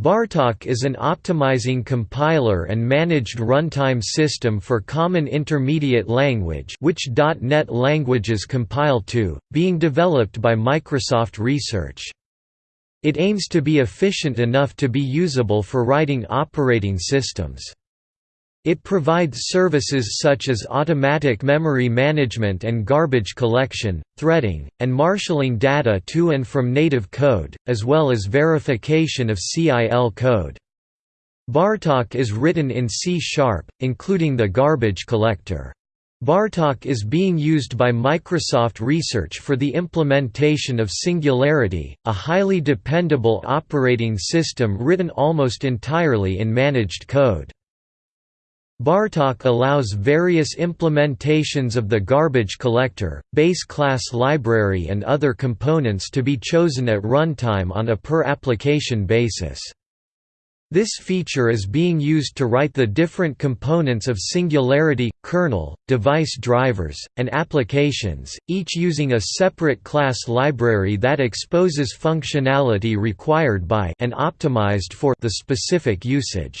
Bartok is an optimizing compiler and managed runtime system for Common Intermediate Language which .NET languages compile to, being developed by Microsoft Research. It aims to be efficient enough to be usable for writing operating systems. It provides services such as automatic memory management and garbage collection, threading, and marshalling data to and from native code, as well as verification of CIL code. Bartok is written in C-sharp, including the garbage collector. Bartok is being used by Microsoft Research for the implementation of Singularity, a highly dependable operating system written almost entirely in managed code. Bartok allows various implementations of the garbage collector, base class library and other components to be chosen at runtime on a per-application basis. This feature is being used to write the different components of Singularity, kernel, device drivers, and applications, each using a separate class library that exposes functionality required by and optimized for the specific usage.